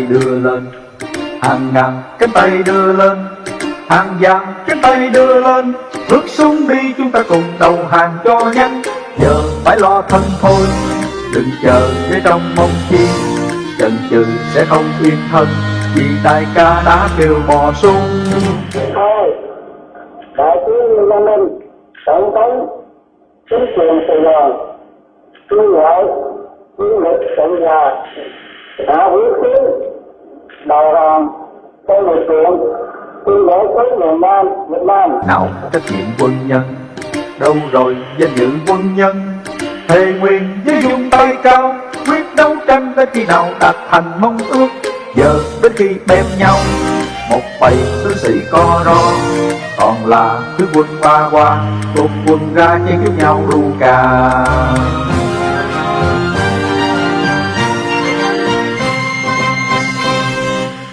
tay đưa lên. Hàng ngàn cánh tay đưa lên, hàng vàng cánh tay đưa lên. Bước xuống đi chúng ta cùng đầu hàng cho nhanh. Giờ phải lo thân thôi, đừng chờ để trong mong chi. Chần chừ sẽ không yên thân, vì đại ca đã kêu bò sung thôi đại tướng Lê Minh, tổng thống, chính quyền Sài Gòn kêu gọi chiến lực cộng hòa đã hủy tiến đầu hàng tôi lực lượng tuyên bố với miền Nam Việt Nam. Nào, trách nhiệm quân nhân. Đâu rồi, danh dự quân nhân? Thề nguyện với dung tay cao, quyết đấu tranh tới khi nào đạt thành mong ước. Giờ đến khi bem nhau, một bầy tướng sĩ co ro. Còn là cứ quân ba qua cùng quân ra chiến chúc nhau ru cà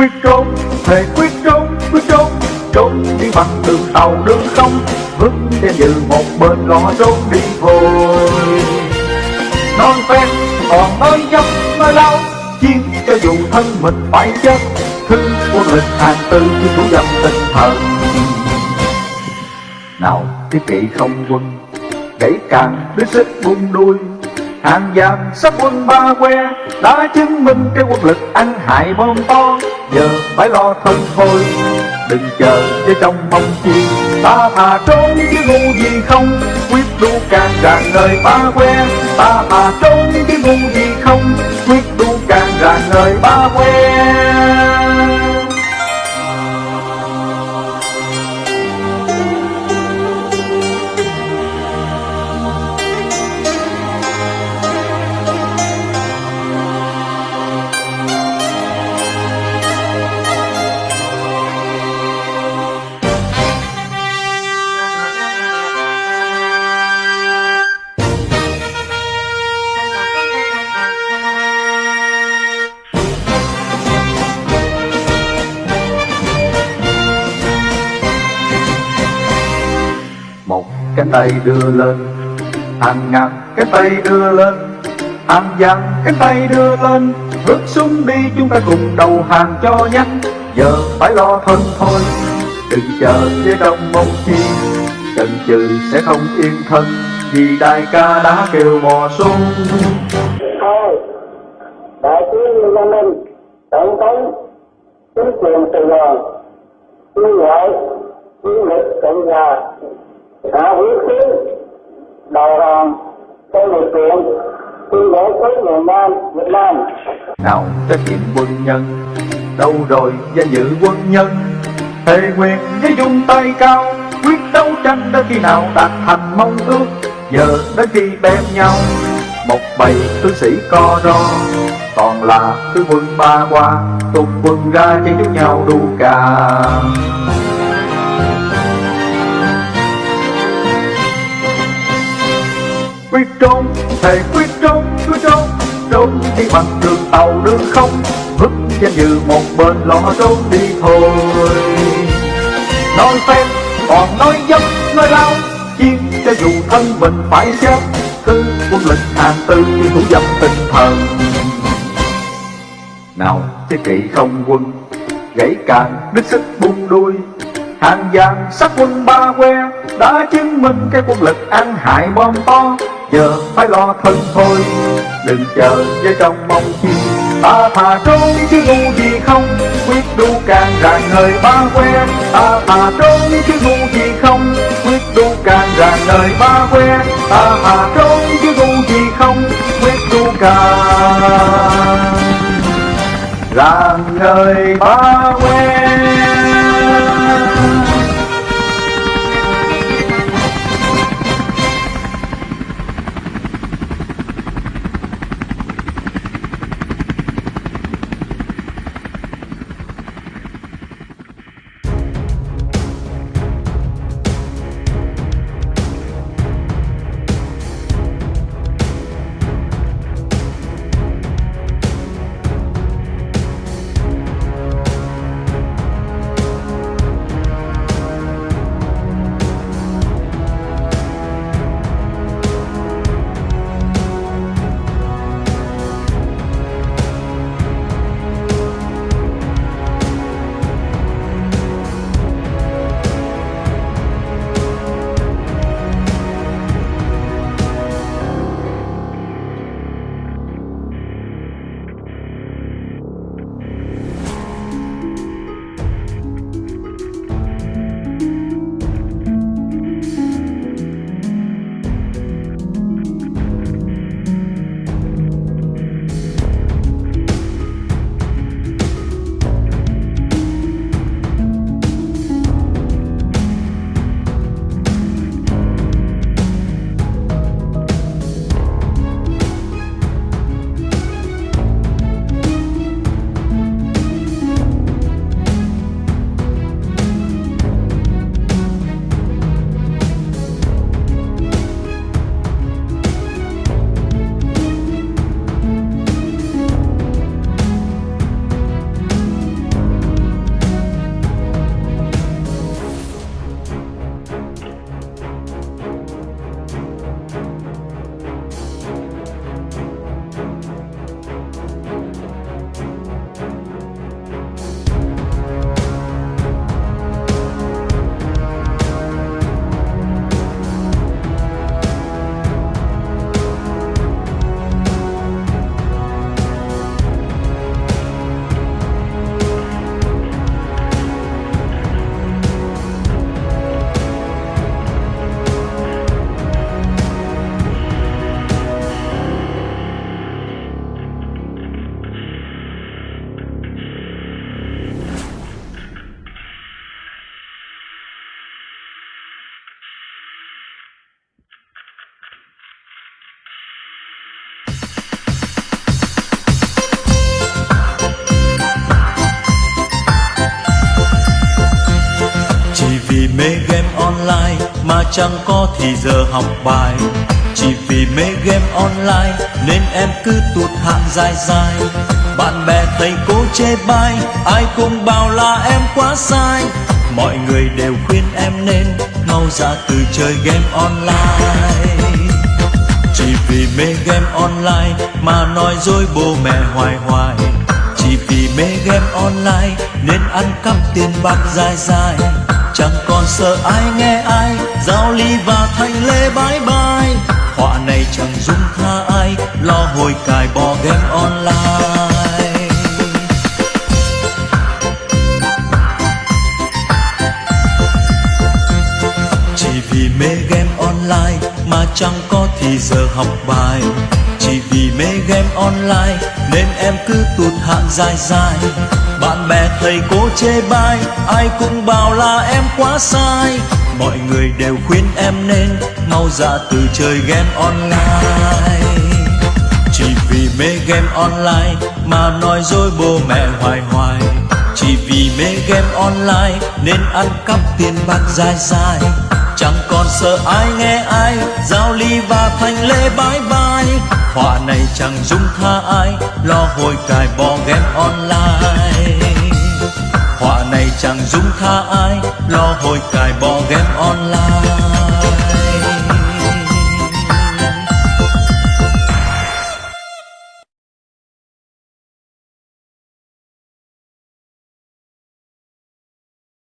quyết trốn, thề quyết trốn quyết trốn. Trốn đi bằng đường tàu, đường không vững trên như một bên ngõ trốn đi thôi. Non phen, còn nói dốc nói lâu chiến cho dù thân mình phải chết. Thư quân lịch hàng tư chứ thủ dâm tinh thần nào thiết kỵ không quân gãy càng đứa sức buông đuôi. Hàng giam sắp quân ba que, đã chứng minh cái quân lực ăn hại bom to giờ phải lo thân thôi, đừng chờ cho trong mong chi. Ta thà trốn chứ ngu gì không, quyết đu càng rạng lời ba que. Ta thà trốn chứ ngu gì không, quyết đu càng rạng lời ba que. Tay đưa lên. Hàng ngàn cái tay đưa lên. Hàng dặn cái tay đưa lên. Bước xuống đi, chúng ta cùng đầu hàng cho nhanh. Giờ phải lo thân thôi. Đừng chờ phía đông mong chi chần chừ sẽ không yên thân. Vì đại ca đã kêu mò xuống. Thôi, đại tướng Lê Minh tổng thống, chính quyền Sài Gòn kêu gọi chiến lực cộng hòa đã huyết tiến đầu hàng trong lực lượng tuyên bố tới miền Nam, Việt Nam. Nào, trách nhiệm quân nhân. Đâu rồi danh dự quân nhân? Thề quyền với dung tay cao. Quyết đấu tranh đến khi nào đạt thành mong ước? Giờ đến khi đem nhau. Một bầy tướng sĩ co ro. Còn là tướng quân ba qua tung quân ra chen chúc nhau đu cà. Quyết trốn thầy quyết trốn quyết trốn. Trốn đi bằng đường tàu, đường không, vứt danh dự một bên lo trốn đi thôi. Nói phép, còn nói dốc nói lao chiến cho dù thân mình phải chết, cứ quân lịch hàng tư như thủ dâm tinh thần. Nào, thế kỵ không quân, gãy càng đứt sức buông đuôi. Hàng vàng sắc quân ba que, đã chứng minh cái quân lực ăn hại bom to giờ phải lo thân thôi, đừng chờ với trong mong chi. Ta thà trốn chứ ngu gì không, quyết đu càng ràng nơi ba que. Ta thà trốn chứ ngu gì không, quyết đu càng ràng nơi ba que. Ta thà trốn chứ ngu gì không, quyết đu càng ràng nơi ba que. Mà chẳng có thì giờ học bài. Chỉ vì mê game online nên em cứ tụt hạng dài dài. Bạn bè thầy cô chê bai, ai cũng bảo là em quá sai. Mọi người đều khuyên em nên mau ra từ chơi game online. Chỉ vì mê game online mà nói dối bố mẹ hoài hoài. Chỉ vì mê game online nên ăn cắp tiền bạc dài dài. Chẳng còn sợ ai nghe ai giao ly và thành lê bái bai. Họa này chẳng dung tha ai, lo hồi cài bỏ game online. Chỉ vì mê game online mà chẳng có thì giờ học bài. Chỉ vì mê game online nên em cứ tụt hạng dài dài. Bạn bè, thầy cô chê bai, ai cũng bảo là em quá sai mọi người đều khuyên em nên mau ra từ chơi game online. Chỉ vì mê game online mà nói dối bố mẹ hoài hoài. Chỉ vì mê game online nên ăn cắp tiền bạc dài dài. Chẳng còn sợ ai nghe ai giao ly và thành lê bái bái. họa này chẳng dung tha ai, lo hồi cài bỏ game online họa này chẳng dung tha ai lo hồi cài bỏ game online.